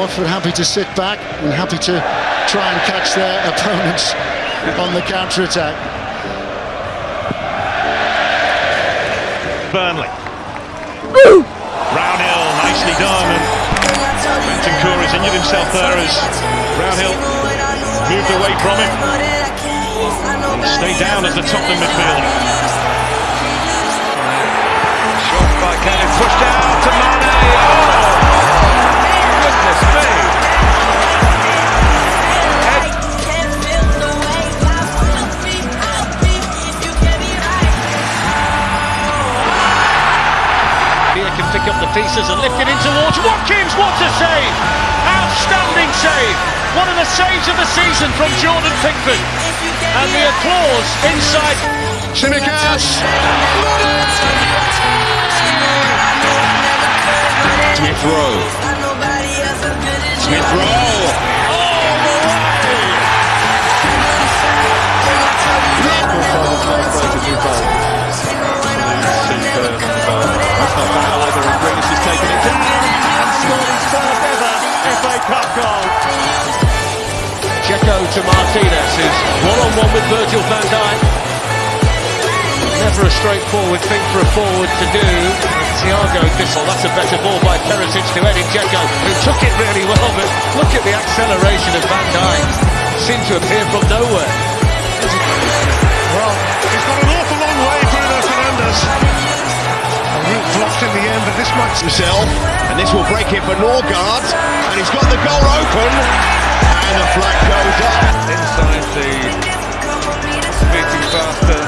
Watford happy to sit back and happy to try and catch their opponents on the counter-attack. Burnley. Brownhill, nicely done. And Bentancur has injured himself there as Brownhill moved away from him. And stay down as the Tottenham midfielder. Shot by Kenneth, pushed out Here can pick up the pieces and lift it in towards Watkins. What a save! Outstanding save! One of the saves of the season from Jordan Pickford. And the applause inside. Tsimikas! Smith Rowe. Smith Rowe. To Martinez, who's one-on-one with Virgil van Dijk. Never a straightforward thing for a forward to do. Thiago Thistle, that's a better ball by Perisic to Edin Dzeko, who took it really well, but look at the acceleration of Van Dijk. Seemed to appear from nowhere. Well, he's got an awful long way, Bruno Fernandes. A route blocked in the end, but this might... Himself, and this will break it for Norgaard, and he's got the goal open, and the flag goes up. Inside the beating faster.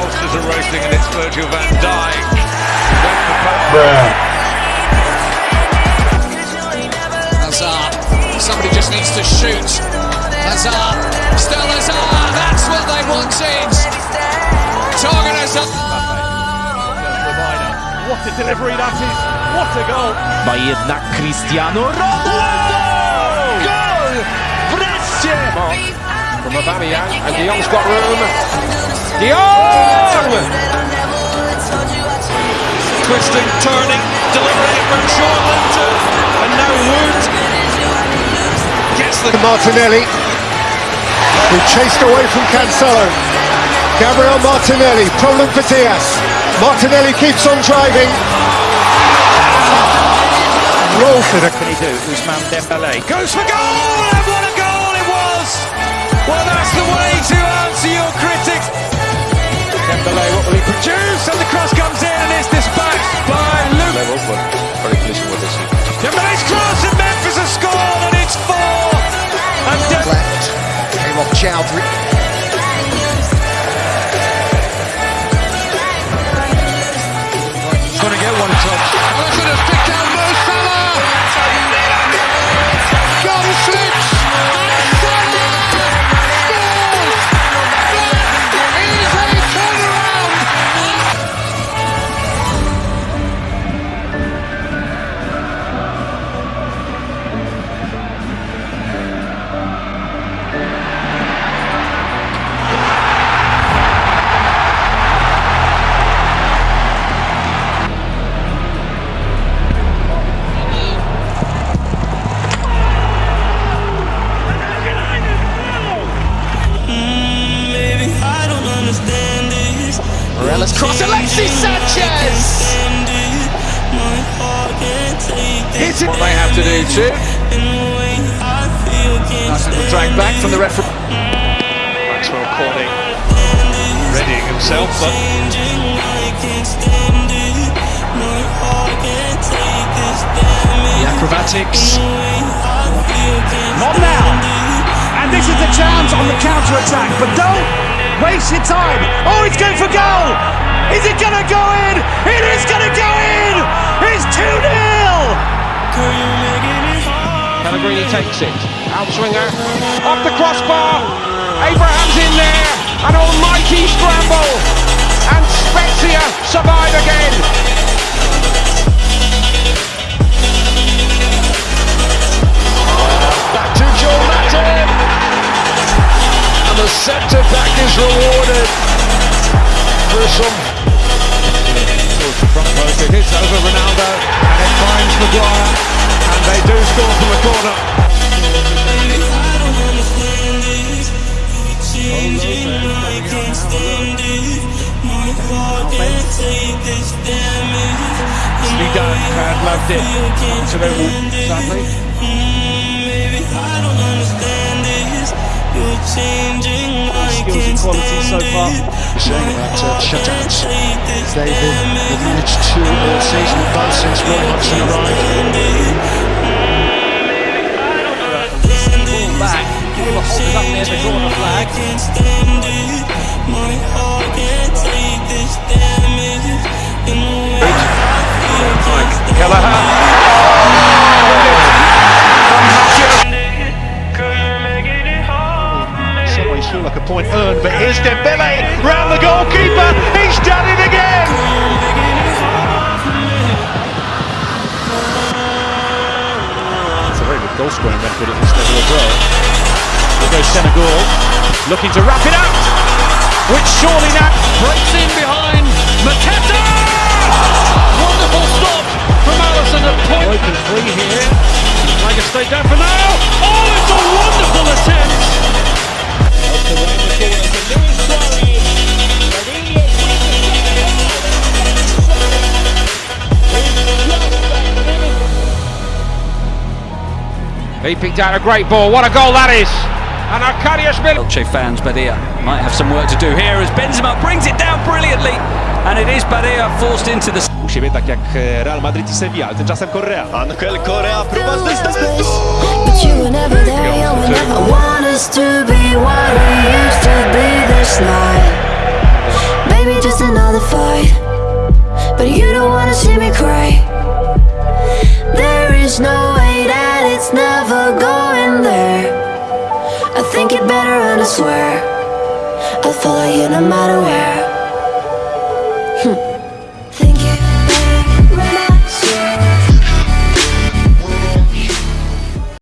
Monsters are racing, and it's Virgil van Dijk. Went for power. Hazard. Somebody just needs to shoot. Hazard. Still Hazard. That's what they wanted. Target Hazard. What a delivery that is! What a goal! Ma jednak Cristiano Ronaldo! Aubameyang, and De Jong's got room. De Jong! Twisting, turning, delivering it from short Linton, and now Wood gets the Martinelli, who chased away from Cancelo. Gabriel Martinelli, problem for Diaz. Martinelli keeps on driving. Roll for the Can he do? Ousmane Dembele Goes for goal! Well, that's the way to answer your critics. Dembele, what will he produce? And the cross comes in, and it's dispatched by Luke. Morelos cross. Alexis Sanchez. It's what they have to do too. Nice little drag back from the referee. Maxwell Cordy readying himself, but The acrobatics. Not now. And this is the chance on the counter attack, but don't waste your time. Oh, he's going for goal. Is it going to go in? It is going to go in. It's 2 0. Pellegrini takes it. Outswinger. Off the crossbar. Abraham's in there. An almighty scramble. And Spezia survive again. Back to Joe Latin. And the centre is rewarded for some front post, it hits over Ronaldo, and it finds Maguire. And they do score from the corner. Zidane had loved it. Absolutely, sadly. Changing skills and quality so far. Saying about uh, shutouts. They've been they've managed two all season in both since Roy Hodgson arrived. Ball back. Gilbert holds it up near the corner flag. Mike Kelleher. It's a very good goal scoring record at this level as well. There goes Senegal, looking to wrap it up, which surely now Breaks He picked out a great ball. What a goal that is! And Arkadiusz Milik. Elche fans, Badia might have some work to do here as Benzema brings it down brilliantly. And it is Badia forced into the... U siebie tak jak Real Madrid i Sevilla, ale tymczasem Korea. Angel Correa, próba z dystansu. But you were never there, you would never want us to be what we used to be this night. Maybe just another fight, but you don't wanna see me cry. There is no think it better and I swear I'll follow you no matter where.